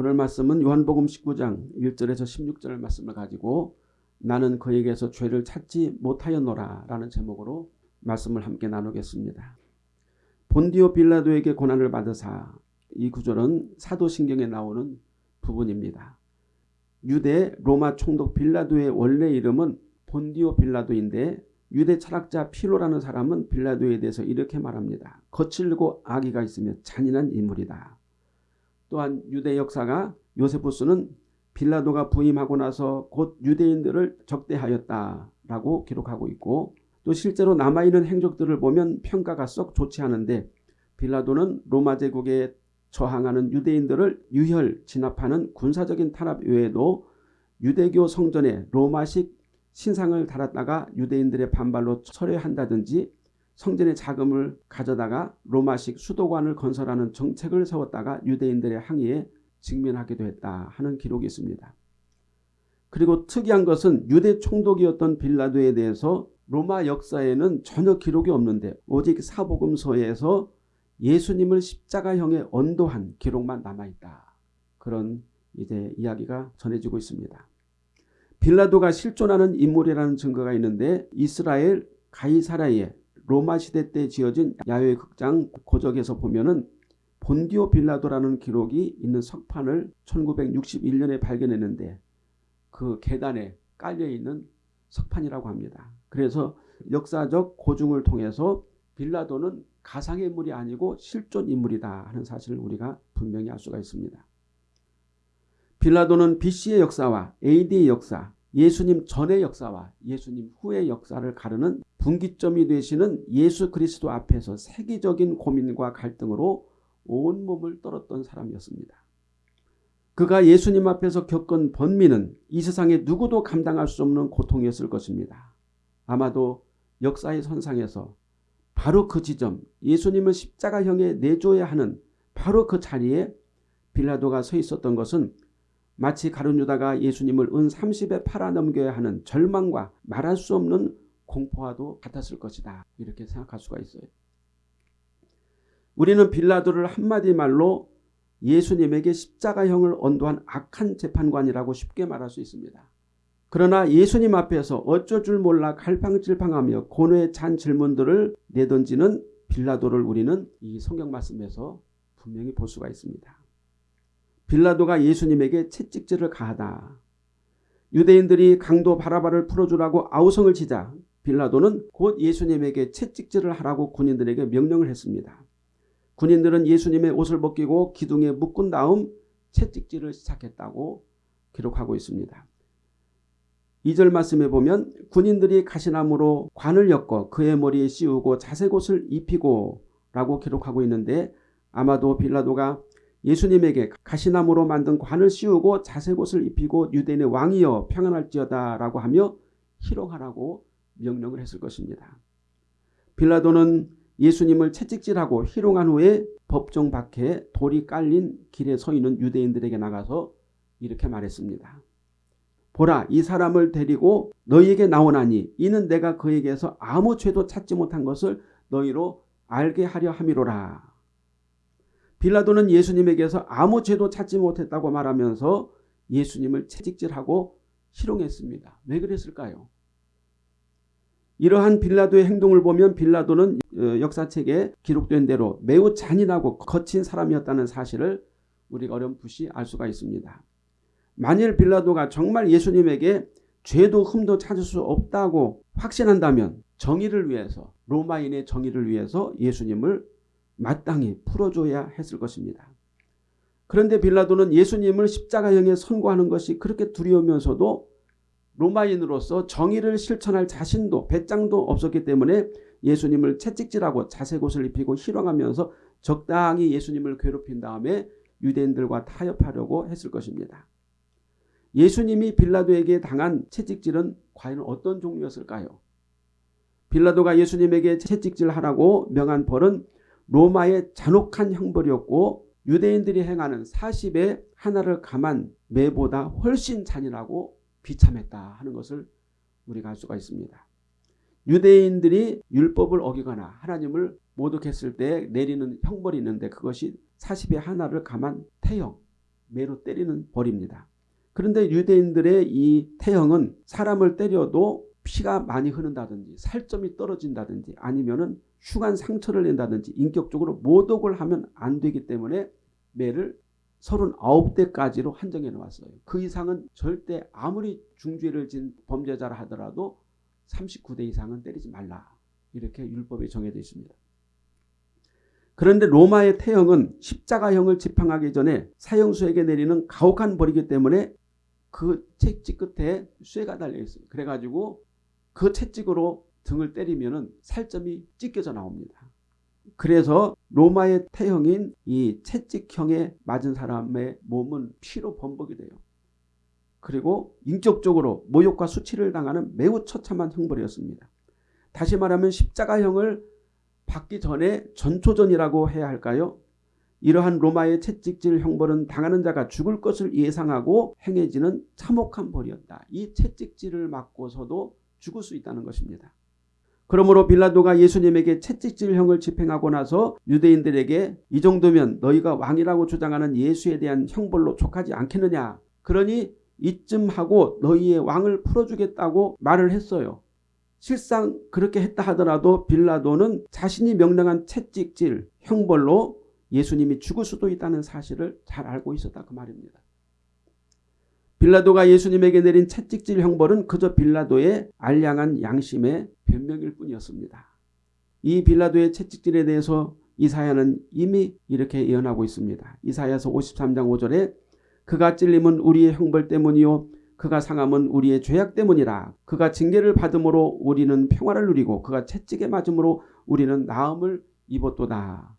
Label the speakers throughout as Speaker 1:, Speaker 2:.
Speaker 1: 오늘 말씀은 요한복음 19장 1절에서 16절 말씀을 가지고 나는 그에게서 죄를 찾지 못하였노라 라는 제목으로 말씀을 함께 나누겠습니다. 본디오 빌라도에게 고난을 받으사 이 구절은 사도신경에 나오는 부분입니다. 유대 로마 총독 빌라도의 원래 이름은 본디오 빌라도인데 유대 철학자 피로라는 사람은 빌라도에 대해서 이렇게 말합니다. 거칠고 악의가 있으며 잔인한 인물이다. 또한 유대 역사가 요세푸스는 빌라도가 부임하고 나서 곧 유대인들을 적대하였다라고 기록하고 있고 또 실제로 남아있는 행적들을 보면 평가가 썩 좋지 않은데 빌라도는 로마 제국에 저항하는 유대인들을 유혈 진압하는 군사적인 탄압 외에도 유대교 성전에 로마식 신상을 달았다가 유대인들의 반발로 철회한다든지 성전의 자금을 가져다가 로마식 수도관을 건설하는 정책을 세웠다가 유대인들의 항의에 직면하기도 했다 하는 기록이 있습니다. 그리고 특이한 것은 유대 총독이었던 빌라도에 대해서 로마 역사에는 전혀 기록이 없는데 오직 사복음서에서 예수님을 십자가형에 언도한 기록만 남아있다. 그런 이제 이야기가 전해지고 있습니다. 빌라도가 실존하는 인물이라는 증거가 있는데 이스라엘 가이사라의 로마 시대 때 지어진 야외 극장 고적에서 보면은 본디오 빌라도라는 기록이 있는 석판을 1961년에 발견했는데 그 계단에 깔려있는 석판이라고 합니다. 그래서 역사적 고증을 통해서 빌라도는 가상의 인물이 아니고 실존 인물이다 하는 사실을 우리가 분명히 알 수가 있습니다. 빌라도는 BC의 역사와 AD의 역사, 예수님 전의 역사와 예수님 후의 역사를 가르는 분기점이 되시는 예수 그리스도 앞에서 세계적인 고민과 갈등으로 온몸을 떨었던 사람이었습니다. 그가 예수님 앞에서 겪은 번민은 이 세상에 누구도 감당할 수 없는 고통이었을 것입니다. 아마도 역사의 선상에서 바로 그 지점 예수님을 십자가형에 내줘야 하는 바로 그 자리에 빌라도가 서 있었던 것은 마치 가룟 유다가 예수님을 은 30에 팔아넘겨야 하는 절망과 말할 수 없는 공포와도 같았을 것이다. 이렇게 생각할 수가 있어요. 우리는 빌라도를 한마디 말로 예수님에게 십자가형을 언도한 악한 재판관이라고 쉽게 말할 수 있습니다. 그러나 예수님 앞에서 어쩔 줄 몰라 갈팡질팡하며 고뇌에 찬 질문들을 내던지는 빌라도를 우리는 이 성경 말씀에서 분명히 볼 수가 있습니다. 빌라도가 예수님에게 채찍질을 가하다. 유대인들이 강도 바라바를 풀어주라고 아우성을 치자 빌라도는 곧 예수님에게 채찍질을 하라고 군인들에게 명령을 했습니다. 군인들은 예수님의 옷을 벗기고 기둥에 묶은 다음 채찍질을 시작했다고 기록하고 있습니다. 2절 말씀에 보면 군인들이 가시나무로 관을 엮어 그의 머리에 씌우고 자색옷을 입히고 라고 기록하고 있는데 아마도 빌라도가 예수님에게 가시나무로 만든 관을 씌우고 자색옷을 입히고 유대인의 왕이여 평안할지어다 라고 하며 희롱하라고 명령을 했을 것입니다. 빌라도는 예수님을 채찍질하고 희롱한 후에 법정 밖에 돌이 깔린 길에 서 있는 유대인들에게 나가서 이렇게 말했습니다. 보라 이 사람을 데리고 너희에게 나오나니 이는 내가 그에게서 아무 죄도 찾지 못한 것을 너희로 알게 하려 함이로라. 빌라도는 예수님에게서 아무 죄도 찾지 못했다고 말하면서 예수님을 채찍질하고 희롱했습니다. 왜 그랬을까요? 이러한 빌라도의 행동을 보면 빌라도는 어, 역사책에 기록된 대로 매우 잔인하고 거친 사람이었다는 사실을 우리가 어렴풋이 알 수가 있습니다. 만일 빌라도가 정말 예수님에게 죄도 흠도 찾을 수 없다고 확신한다면 정의를 위해서 로마인의 정의를 위해서 예수님을 마땅히 풀어줘야 했을 것입니다. 그런데 빌라도는 예수님을 십자가형에 선고하는 것이 그렇게 두려우면서도 로마인으로서 정의를 실천할 자신도 배짱도 없었기 때문에 예수님을 채찍질하고 자색옷을 입히고 희롱하면서 적당히 예수님을 괴롭힌 다음에 유대인들과 타협하려고 했을 것입니다. 예수님이 빌라도에게 당한 채찍질은 과연 어떤 종류였을까요? 빌라도가 예수님에게 채찍질하라고 명한 벌은 로마의 잔혹한 형벌이었고 유대인들이 행하는 40의 하나를 감한 매보다 훨씬 잔인하고 비참했다 하는 것을 우리가 알 수가 있습니다. 유대인들이 율법을 어기거나 하나님을 모독했을 때 내리는 형벌이 있는데 그것이 40의 하나를 감한 태형 매로 때리는 벌입니다. 그런데 유대인들의 이 태형은 사람을 때려도 피가 많이 흐른다든지 살점이 떨어진다든지 아니면 은 흉한 상처를 낸다든지 인격적으로 모독을 하면 안 되기 때문에 매를 39대까지로 한정해 놓았어요. 그 이상은 절대 아무리 중죄를 진 범죄자라 하더라도 39대 이상은 때리지 말라. 이렇게 율법에 정해져 있습니다. 그런데 로마의 태형은 십자가형을 집행하기 전에 사형수에게 내리는 가혹한 벌이기 때문에 그 채찍 끝에 쇠가 달려 있어요. 그래가지고 그 채찍으로 등을 때리면 살점이 찢겨져 나옵니다. 그래서 로마의 태형인 이 채찍형에 맞은 사람의 몸은 피로 범벅이 돼요. 그리고 인격적으로 모욕과 수치를 당하는 매우 처참한 형벌이었습니다. 다시 말하면 십자가형을 받기 전에 전초전이라고 해야 할까요? 이러한 로마의 채찍질 형벌은 당하는 자가 죽을 것을 예상하고 행해지는 참혹한 벌이었다. 이 채찍질을 맞고서도 죽을 수 있다는 것입니다. 그러므로 빌라도가 예수님에게 채찍질형을 집행하고 나서 유대인들에게 이 정도면 너희가 왕이라고 주장하는 예수에 대한 형벌로 족하지 않겠느냐. 그러니 이쯤 하고 너희의 왕을 풀어주겠다고 말을 했어요. 실상 그렇게 했다 하더라도 빌라도는 자신이 명령한 채찍질 형벌로 예수님이 죽을 수도 있다는 사실을 잘 알고 있었다 그 말입니다. 빌라도가 예수님에게 내린 채찍질 형벌은 그저 빌라도의 알량한 양심의 변명일 뿐이었습니다. 이 빌라도의 채찍질에 대해서 이사야는 이미 이렇게 예언하고 있습니다. 이사야서 53장 5절에 그가 찔림은 우리의 형벌 때문이요 그가 상함은 우리의 죄악 때문이라 그가 징계를 받음으로 우리는 평화를 누리고 그가 채찍에 맞음으로 우리는 나음을 입었도다.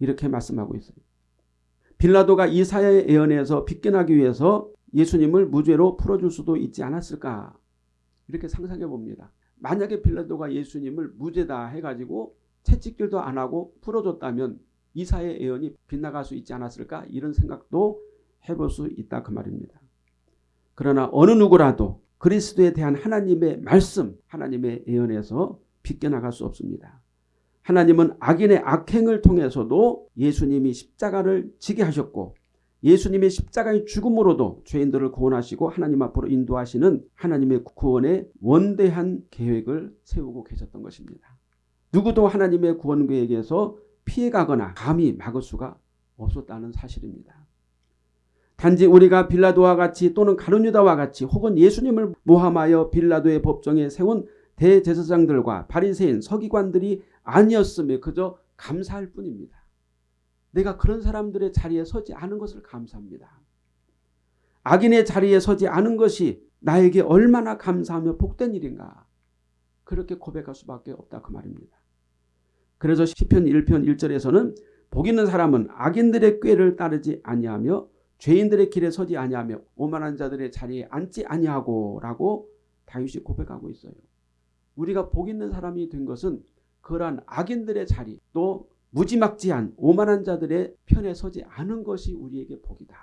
Speaker 1: 이렇게 말씀하고 있어요. 빌라도가 이사야의 예언에서 빗겨나기 위해서 예수님을 무죄로 풀어줄 수도 있지 않았을까 이렇게 상상해 봅니다. 만약에 빌라도가 예수님을 무죄다 해가지고 채찍질도 안 하고 풀어줬다면 이사의 예언이 빗나갈 수 있지 않았을까 이런 생각도 해볼 수 있다 그 말입니다. 그러나 어느 누구라도 그리스도에 대한 하나님의 말씀 하나님의 예언에서 빗겨나갈 수 없습니다. 하나님은 악인의 악행을 통해서도 예수님이 십자가를 지게 하셨고 예수님의 십자가의 죽음으로도 죄인들을 구원하시고 하나님 앞으로 인도하시는 하나님의 구원의 원대한 계획을 세우고 계셨던 것입니다. 누구도 하나님의 구원 계획에서 피해가거나 감히 막을 수가 없었다는 사실입니다. 단지 우리가 빌라도와 같이 또는 가룟유다와 같이 혹은 예수님을 모함하여 빌라도의 법정에 세운 대제사장들과 바리새인 서기관들이 아니었으며 그저 감사할 뿐입니다. 내가 그런 사람들의 자리에 서지 않은 것을 감사합니다. 악인의 자리에 서지 않은 것이 나에게 얼마나 감사하며 복된 일인가. 그렇게 고백할 수밖에 없다 그 말입니다. 그래서 시편 1편 1절에서는 복 있는 사람은 악인들의 꾀를 따르지 아니하며 죄인들의 길에 서지 아니하며 오만한 자들의 자리에 앉지 아니하고 라고 다윗이 고백하고 있어요. 우리가 복 있는 사람이 된 것은 그러한 악인들의 자리 또 무지막지한 오만한 자들의 편에 서지 않은 것이 우리에게 복이다.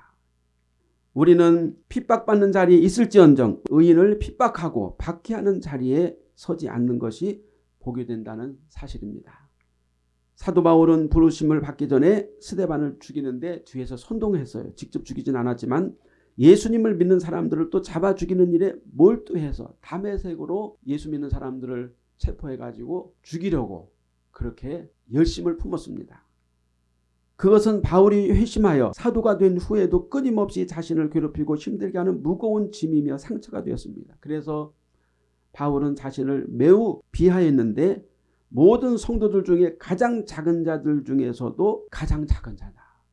Speaker 1: 우리는 핍박받는 자리에 있을지언정 의인을 핍박하고 박해하는 자리에 서지 않는 것이 복이 된다는 사실입니다. 사도 바울은 부르심을 받기 전에 스데반을 죽이는데 뒤에서 선동했어요. 직접 죽이진 않았지만 예수님을 믿는 사람들을 또 잡아 죽이는 일에 몰두해서 담의색으로 예수 믿는 사람들을 체포해가지고 죽이려고 그렇게 열심을 품었습니다. 그것은 바울이 회심하여 사도가 된 후에도 끊임없이 자신을 괴롭히고 힘들게 하는 무거운 짐이며 상처가 되었습니다. 그래서 바울은 자신을 매우 비하했는데 모든 성도들 중에 가장 작은 자들 중에서도 가장 작은 자다.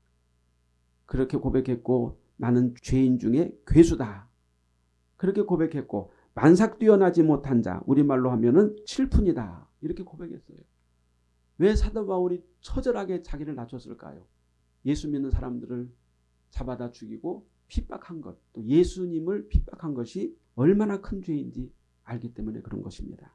Speaker 1: 그렇게 고백했고 나는 죄인 중에 괴수다. 그렇게 고백했고 만삭 뛰어나지 못한 자 우리말로 하면 은 칠푼이다. 이렇게 고백했어요. 왜 사도 바울이 처절하게 자기를 낮췄을까요? 예수 믿는 사람들을 잡아다 죽이고 핍박한 것, 또 예수님을 핍박한 것이 얼마나 큰 죄인지 알기 때문에 그런 것입니다.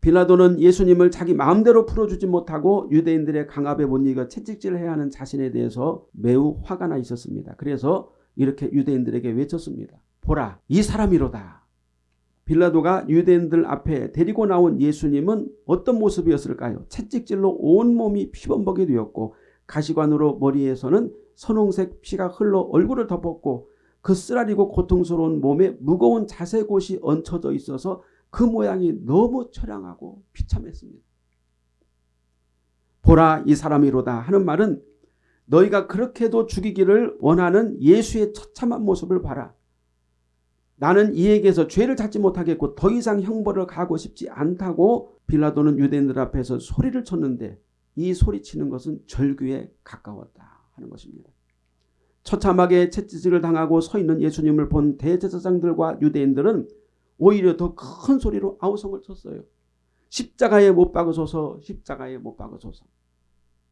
Speaker 1: 빌라도는 예수님을 자기 마음대로 풀어주지 못하고 유대인들의 강압에 못 이겨 채찍질해야 하는 자신에 대해서 매우 화가 나 있었습니다. 그래서 이렇게 유대인들에게 외쳤습니다. 보라 이 사람이로다. 빌라도가 유대인들 앞에 데리고 나온 예수님은 어떤 모습이었을까요? 채찍질로 온몸이 피범벅이 되었고 가시관으로 머리에서는 선홍색 피가 흘러 얼굴을 덮었고 그 쓰라리고 고통스러운 몸에 무거운 자색옷이 얹혀져 있어서 그 모양이 너무 처량하고 비참했습니다. 보라 이 사람이로다 하는 말은 너희가 그렇게도 죽이기를 원하는 예수의 처참한 모습을 봐라. 나는 이에게서 죄를 찾지 못하겠고 더 이상 형벌을 가고 싶지 않다고 빌라도는 유대인들 앞에서 소리를 쳤는데 이 소리치는 것은 절규에 가까웠다 하는 것입니다. 처참하게 채찍을 당하고 서 있는 예수님을 본 대제사장들과 유대인들은 오히려 더 큰 소리로 아우성을 쳤어요. 십자가에 못 박으소서 십자가에 못 박으소서.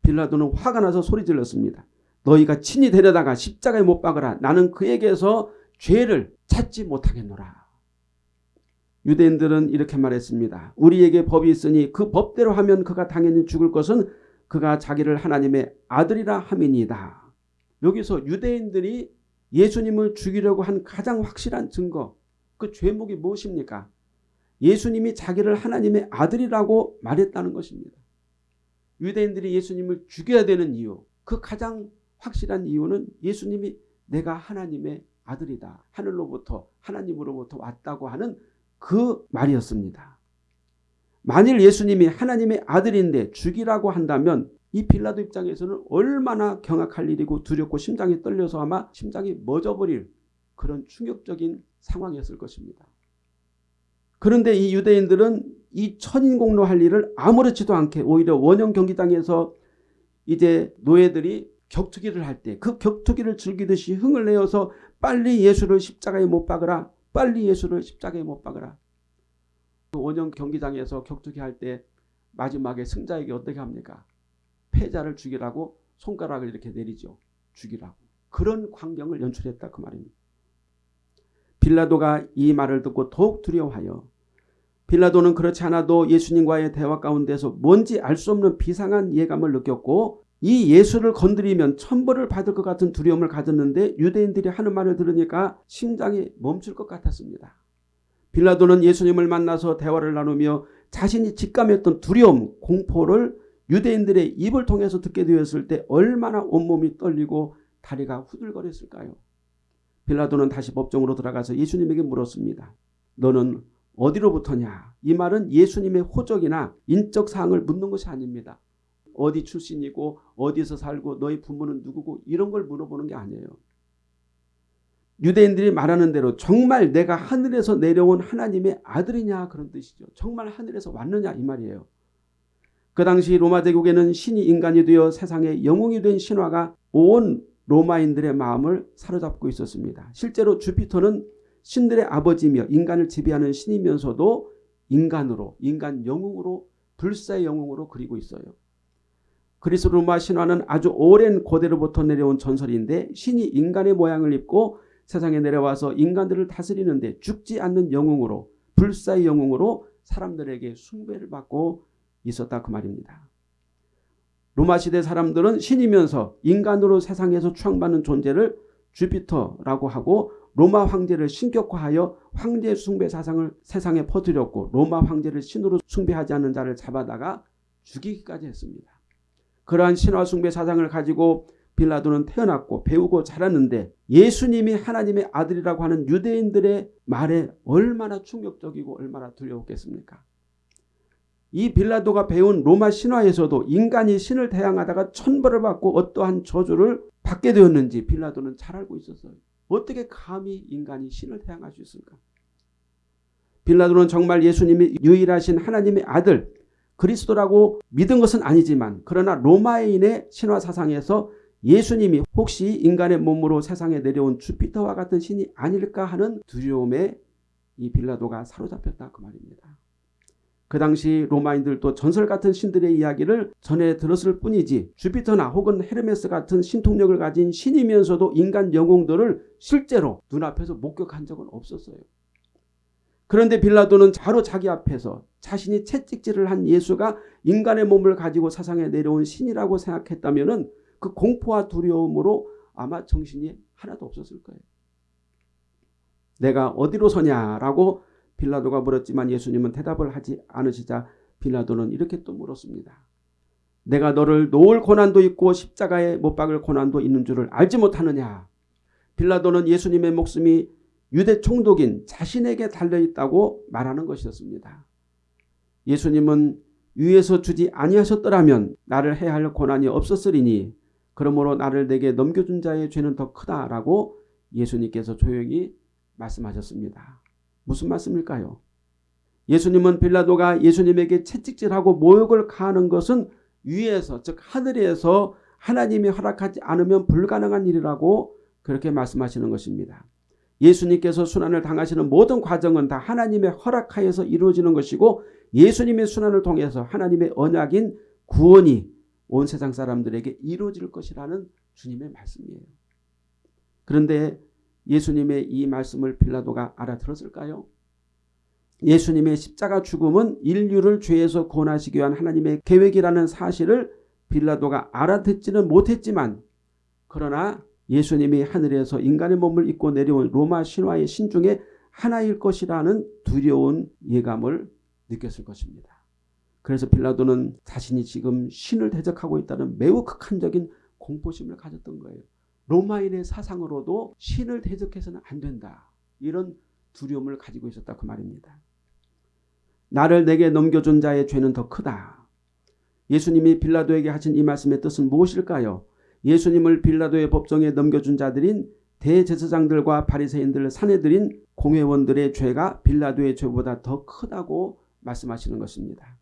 Speaker 1: 빌라도는 화가 나서 소리 질렀습니다. 너희가 친히 데려다가 십자가에 못 박으라. 나는 그에게서 죄를 찾지 못하겠노라. 유대인들은 이렇게 말했습니다. 우리에게 법이 있으니 그 법대로 하면 그가 당연히 죽을 것은 그가 자기를 하나님의 아들이라 함이니이다. 여기서 유대인들이 예수님을 죽이려고 한 가장 확실한 증거 그 죄목이 무엇입니까? 예수님이 자기를 하나님의 아들이라고 말했다는 것입니다. 유대인들이 예수님을 죽여야 되는 이유 그 가장 확실한 이유는 예수님이 내가 하나님의 아들이다. 하늘로부터 하나님으로부터 왔다고 하는 그 말이었습니다. 만일 예수님이 하나님의 아들인데 죽이라고 한다면 이 빌라도 입장에서는 얼마나 경악할 일이고 두렵고 심장이 떨려서 아마 심장이 멎어버릴 그런 충격적인 상황이었을 것입니다. 그런데 이 유대인들은 이 천인공로 할 일을 아무렇지도 않게 오히려 원형 경기장에서 이제 노예들이 격투기를 할 때 그 격투기를 즐기듯이 흥을 내어서 빨리 예수를 십자가에 못 박으라 빨리 예수를 십자가에 못 박으라 그 원형 경기장에서 격투기 할 때 마지막에 승자에게 어떻게 합니까? 패자를 죽이라고 손가락을 이렇게 내리죠. 죽이라고. 그런 광경을 연출했다 그 말입니다. 빌라도가 이 말을 듣고 더욱 두려워하여 빌라도는 그렇지 않아도 예수님과의 대화 가운데서 뭔지 알 수 없는 비상한 예감을 느꼈고 이 예수를 건드리면 천벌을 받을 것 같은 두려움을 가졌는데 유대인들이 하는 말을 들으니까 심장이 멈출 것 같았습니다. 빌라도는 예수님을 만나서 대화를 나누며 자신이 직감했던 두려움, 공포를 유대인들의 입을 통해서 듣게 되었을 때 얼마나 온몸이 떨리고 다리가 후들거렸을까요? 빌라도는 다시 법정으로 들어가서 예수님에게 물었습니다. 너는 어디로부터냐? 이 말은 예수님의 호적이나 인적 사항을 묻는 것이 아닙니다. 어디 출신이고 어디서 살고 너희 부모는 누구고 이런 걸 물어보는 게 아니에요. 유대인들이 말하는 대로 정말 내가 하늘에서 내려온 하나님의 아들이냐 그런 뜻이죠. 정말 하늘에서 왔느냐 이 말이에요. 그 당시 로마 제국에는 신이 인간이 되어 세상의 영웅이 된 신화가 온 로마인들의 마음을 사로잡고 있었습니다. 실제로 주피터는 신들의 아버지며 인간을 지배하는 신이면서도 인간으로 인간 영웅으로 불사의 영웅으로 그리고 있어요. 그리스 로마 신화는 아주 오랜 고대로부터 내려온 전설인데 신이 인간의 모양을 입고 세상에 내려와서 인간들을 다스리는데 죽지 않는 영웅으로 불사의 영웅으로 사람들에게 숭배를 받고 있었다 그 말입니다. 로마 시대 사람들은 신이면서 인간으로 세상에서 추앙받는 존재를 주피터라고 하고 로마 황제를 신격화하여 황제 숭배 사상을 세상에 퍼뜨렸고 로마 황제를 신으로 숭배하지 않는 자를 잡아다가 죽이기까지 했습니다. 그러한 신화 숭배 사상을 가지고 빌라도는 태어났고 배우고 자랐는데 예수님이 하나님의 아들이라고 하는 유대인들의 말에 얼마나 충격적이고 얼마나 두려웠겠습니까? 이 빌라도가 배운 로마 신화에서도 인간이 신을 대항하다가 천벌을 받고 어떠한 저주를 받게 되었는지 빌라도는 잘 알고 있었어요. 어떻게 감히 인간이 신을 대항할 수 있을까? 빌라도는 정말 예수님이 유일하신 하나님의 아들 그리스도라고 믿은 것은 아니지만 그러나 로마인의 신화 사상에서 예수님이 혹시 인간의 몸으로 세상에 내려온 주피터와 같은 신이 아닐까 하는 두려움에 이 빌라도가 사로잡혔다 그 말입니다. 그 당시 로마인들도 전설 같은 신들의 이야기를 전해 들었을 뿐이지 주피터나 혹은 헤르메스 같은 신통력을 가진 신이면서도 인간 영웅들을 실제로 눈앞에서 목격한 적은 없었어요. 그런데 빌라도는 바로 자기 앞에서 자신이 채찍질을 한 예수가 인간의 몸을 가지고 사상에 내려온 신이라고 생각했다면 그 공포와 두려움으로 아마 정신이 하나도 없었을 거예요. 내가 어디로 서냐라고 빌라도가 물었지만 예수님은 대답을 하지 않으시자 빌라도는 이렇게 또 물었습니다. 내가 너를 놓을 고난도 있고 십자가에 못 박을 고난도 있는 줄을 알지 못하느냐. 빌라도는 예수님의 목숨이 유대 총독인 자신에게 달려있다고 말하는 것이었습니다. 예수님은 위에서 주지 아니하셨더라면 나를 해야 할 고난이 없었으리니 그러므로 나를 내게 넘겨준 자의 죄는 더 크다라고 예수님께서 조용히 말씀하셨습니다. 무슨 말씀일까요? 예수님은 빌라도가 예수님에게 채찍질하고 모욕을 가하는 것은 위에서 즉 하늘에서 하나님이 허락하지 않으면 불가능한 일이라고 그렇게 말씀하시는 것입니다. 예수님께서 순환을 당하시는 모든 과정은 다 하나님의 허락하에서 이루어지는 것이고 예수님의 순환을 통해서 하나님의 언약인 구원이 온 세상 사람들에게 이루어질 것이라는 주님의 말씀이에요. 그런데 예수님의 이 말씀을 빌라도가 알아들었을까요? 예수님의 십자가 죽음은 인류를 죄에서 구원하시기 위한 하나님의 계획이라는 사실을 빌라도가 알아듣지는 못했지만 그러나 예수님이 하늘에서 인간의 몸을 입고 내려온 로마 신화의 신 중에 하나일 것이라는 두려운 예감을 느꼈을 것입니다. 그래서 빌라도는 자신이 지금 신을 대적하고 있다는 매우 극한적인 공포심을 가졌던 거예요. 로마인의 사상으로도 신을 대적해서는 안 된다. 이런 두려움을 가지고 있었다 그 말입니다. 나를 내게 넘겨준 자의 죄는 더 크다. 예수님이 빌라도에게 하신 이 말씀의 뜻은 무엇일까요? 예수님을 빌라도의 법정에 넘겨준 자들인 대제사장들과 바리새인들 사내들인 공회원들의 죄가 빌라도의 죄보다 더 크다고 말씀하시는 것입니다.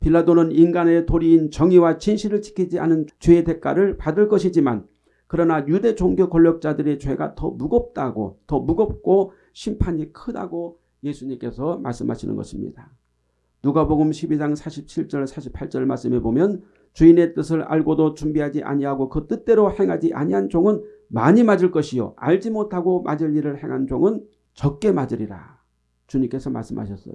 Speaker 1: 빌라도는 인간의 도리인 정의와 진실을 지키지 않은 죄의 대가를 받을 것이지만 그러나 유대 종교 권력자들의 죄가 더 무겁다고 더 무겁고 심판이 크다고 예수님께서 말씀하시는 것입니다. 누가복음 12장 47절 48절 말씀에 보면 주인의 뜻을 알고도 준비하지 아니하고 그 뜻대로 행하지 아니한 종은 많이 맞을 것이요 알지 못하고 맞을 일을 행한 종은 적게 맞으리라. 주님께서 말씀하셨어요.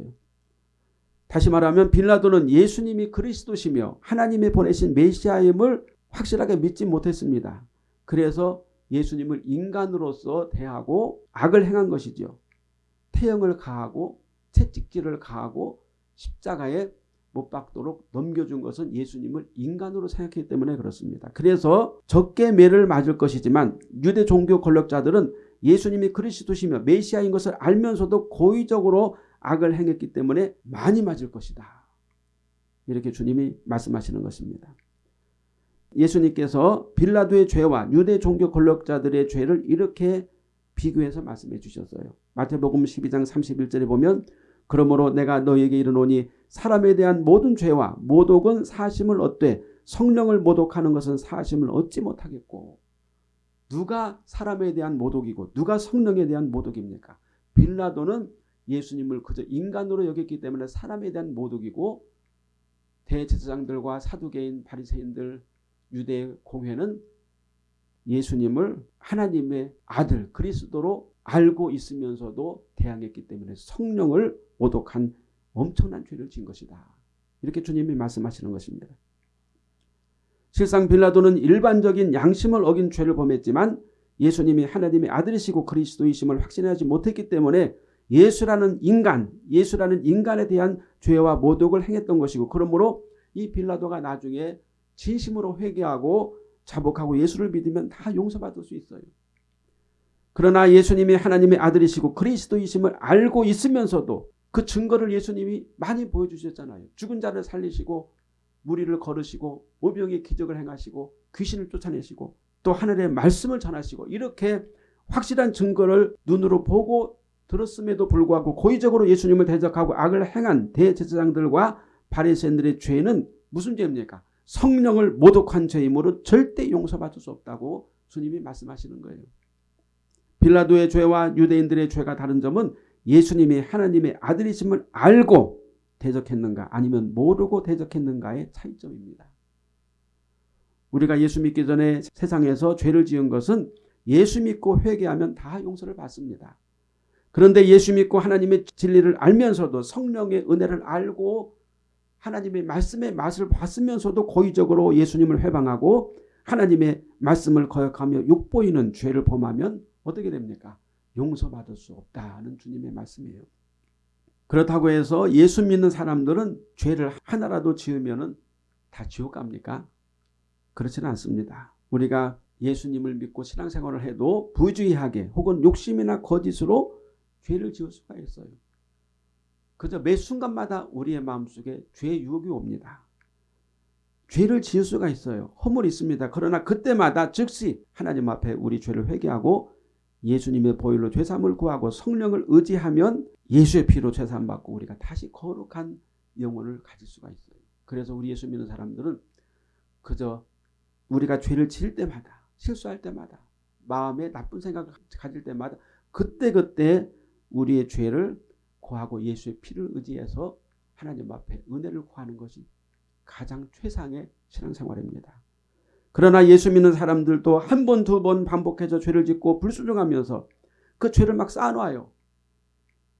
Speaker 1: 다시 말하면 빌라도는 예수님이 그리스도시며 하나님이 보내신 메시아임을 확실하게 믿지 못했습니다. 그래서 예수님을 인간으로서 대하고 악을 행한 것이죠. 태형을 가하고 채찍질을 가하고 십자가에 못 박도록 넘겨준 것은 예수님을 인간으로 생각했기 때문에 그렇습니다. 그래서 적게 매를 맞을 것이지만 유대 종교 권력자들은 예수님이 그리스도시며 메시아인 것을 알면서도 고의적으로 악을 행했기 때문에 많이 맞을 것이다. 이렇게 주님이 말씀하시는 것입니다. 예수님께서 빌라도의 죄와 유대 종교 권력자들의 죄를 이렇게 비교해서 말씀해 주셨어요. 마태복음 12장 31절에 보면 그러므로 내가 너에게 이르노니 사람에 대한 모든 죄와 모독은 사심을 얻되 성령을 모독하는 것은 사심을 얻지 못하겠고 누가 사람에 대한 모독이고 누가 성령에 대한 모독입니까? 빌라도는 예수님을 그저 인간으로 여겼기 때문에 사람에 대한 모독이고 대제사장들과 사두개인 바리새인들 유대 공회는 예수님을 하나님의 아들 그리스도로 알고 있으면서도 대항했기 때문에 성령을 모독한 엄청난 죄를 지은 것이다. 이렇게 주님이 말씀하시는 것입니다. 실상 빌라도는 일반적인 양심을 어긴 죄를 범했지만 예수님이 하나님의 아들이시고 그리스도이심을 확신하지 못했기 때문에 예수라는 인간, 예수라는 인간에 대한 죄와 모독을 행했던 것이고 그러므로 이 빌라도가 나중에 진심으로 회개하고 자복하고 예수를 믿으면 다 용서받을 수 있어요. 그러나 예수님이 하나님의 아들이시고 그리스도이심을 알고 있으면서도 그 증거를 예수님이 많이 보여주셨잖아요. 죽은 자를 살리시고 무리를 걸으시고 오병의 기적을 행하시고 귀신을 쫓아내시고 또 하늘의 말씀을 전하시고 이렇게 확실한 증거를 눈으로 보고 들었음에도 불구하고 고의적으로 예수님을 대적하고 악을 행한 대제사장들과 바리새인들의 죄는 무슨 죄입니까? 성령을 모독한 죄이므로 절대 용서받을 수 없다고 주님이 말씀하시는 거예요. 빌라도의 죄와 유대인들의 죄가 다른 점은 예수님이 하나님의 아들이심을 알고 대적했는가 아니면 모르고 대적했는가의 차이점입니다. 우리가 예수 믿기 전에 세상에서 죄를 지은 것은 예수 믿고 회개하면 다 용서를 받습니다. 그런데 예수 믿고 하나님의 진리를 알면서도 성령의 은혜를 알고 하나님의 말씀의 맛을 봤으면서도 고의적으로 예수님을 회방하고 하나님의 말씀을 거역하며 욕보이는 죄를 범하면 어떻게 됩니까? 용서받을 수 없다는 주님의 말씀이에요. 그렇다고 해서 예수 믿는 사람들은 죄를 하나라도 지으면 다 지옥 갑니까? 그렇지는 않습니다. 우리가 예수님을 믿고 신앙생활을 해도 부주의하게 혹은 욕심이나 거짓으로 죄를 지을 수가 있어요. 그저 매 순간마다 우리의 마음속에 죄의 유혹이 옵니다. 죄를 지을 수가 있어요. 허물이 있습니다. 그러나 그때마다 즉시 하나님 앞에 우리 죄를 회개하고 예수님의 보혈로 죄삼을 구하고 성령을 의지하면 예수의 피로 죄삼 받고 우리가 다시 거룩한 영혼을 가질 수가 있어요. 그래서 우리 예수 믿는 사람들은 그저 우리가 죄를 지을 때마다 실수할 때마다 마음에 나쁜 생각을 가질 때마다 그때그때 우리의 죄를 고하고 예수의 피를 의지해서 하나님 앞에 은혜를 구하는 것이 가장 최상의 신앙생활입니다. 그러나 예수 믿는 사람들도 한 번, 두 번 반복해서 죄를 짓고 불순종하면서 그 죄를 막 쌓아놔요.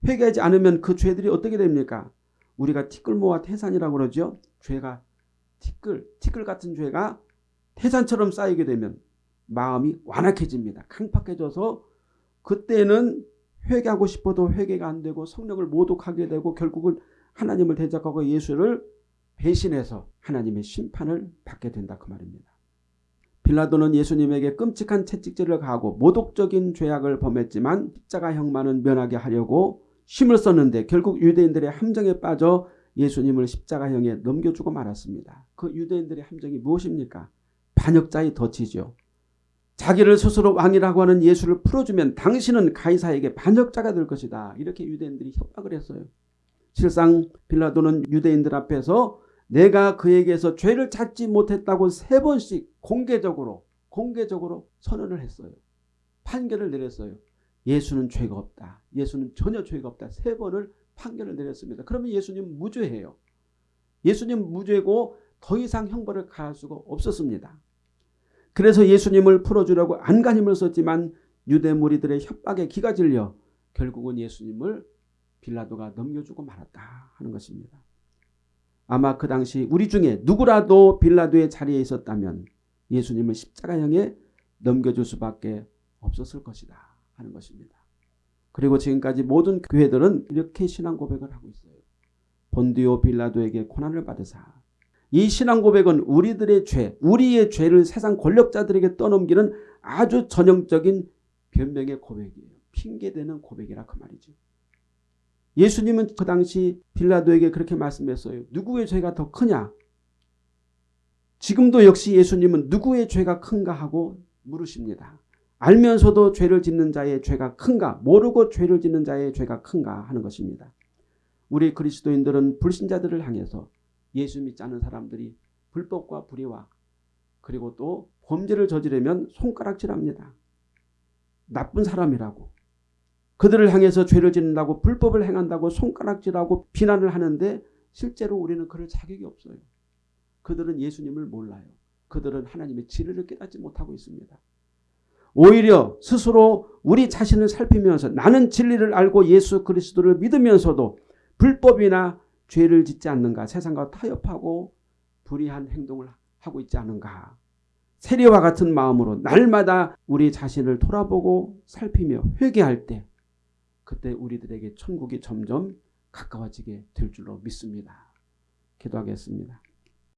Speaker 1: 회개하지 않으면 그 죄들이 어떻게 됩니까? 우리가 티끌모아 태산이라고 그러죠. 죄가 티끌, 티끌 같은 죄가 태산처럼 쌓이게 되면 마음이 완악해집니다. 강팍해져서 그때는 회개하고 싶어도 회개가 안 되고 성령을 모독하게 되고 결국은 하나님을 대적하고 예수를 배신해서 하나님의 심판을 받게 된다 그 말입니다. 빌라도는 예수님에게 끔찍한 채찍질을 가하고 모독적인 죄악을 범했지만 십자가 형만은 면하게 하려고 힘을 썼는데 결국 유대인들의 함정에 빠져 예수님을 십자가형에 넘겨주고 말았습니다. 그 유대인들의 함정이 무엇입니까? 반역자의 덫이죠. 자기를 스스로 왕이라고 하는 예수를 풀어주면 당신은 가이사에게 반역자가 될 것이다. 이렇게 유대인들이 협박을 했어요. 실상 빌라도는 유대인들 앞에서 내가 그에게서 죄를 찾지 못했다고 세 번씩 공개적으로 공개적으로 선언을 했어요. 판결을 내렸어요. 예수는 죄가 없다. 예수는 전혀 죄가 없다. 세 번을 판결을 내렸습니다. 그러면 예수님 무죄해요. 예수님 무죄고 더 이상 형벌을 가할 수가 없었습니다. 그래서 예수님을 풀어주려고 안간힘을 썼지만 유대 무리들의 협박에 기가 질려 결국은 예수님을 빌라도가 넘겨주고 말았다 하는 것입니다. 아마 그 당시 우리 중에 누구라도 빌라도의 자리에 있었다면 예수님을 십자가형에 넘겨줄 수밖에 없었을 것이다 하는 것입니다. 그리고 지금까지 모든 교회들은 이렇게 신앙 고백을 하고 있어요. 본디오 빌라도에게 고난을 받으사 이 신앙 고백은 우리들의 죄, 우리의 죄를 세상 권력자들에게 떠넘기는 아주 전형적인 변명의 고백이에요. 핑계대는 고백이라 그 말이죠. 예수님은 그 당시 빌라도에게 그렇게 말씀했어요. 누구의 죄가 더 크냐? 지금도 역시 예수님은 누구의 죄가 큰가 하고 물으십니다. 알면서도 죄를 짓는 자의 죄가 큰가? 모르고 죄를 짓는 자의 죄가 큰가 하는 것입니다. 우리 그리스도인들은 불신자들을 향해서 예수 믿지 않는 사람들이 불법과 불의와 그리고 또 범죄를 저지르면 손가락질합니다. 나쁜 사람이라고 그들을 향해서 죄를 짓는다고 불법을 행한다고 손가락질하고 비난을 하는데 실제로 우리는 그럴 자격이 없어요. 그들은 예수님을 몰라요. 그들은 하나님의 진리를 깨닫지 못하고 있습니다. 오히려 스스로 우리 자신을 살피면서 나는 진리를 알고 예수 그리스도를 믿으면서도 불법이나 죄를 짓지 않는가 세상과 타협하고 불의한 행동을 하고 있지 않은가 세리와 같은 마음으로 날마다 우리 자신을 돌아보고 살피며 회개할 때 그때 우리들에게 천국이 점점 가까워지게 될 줄로 믿습니다. 기도하겠습니다.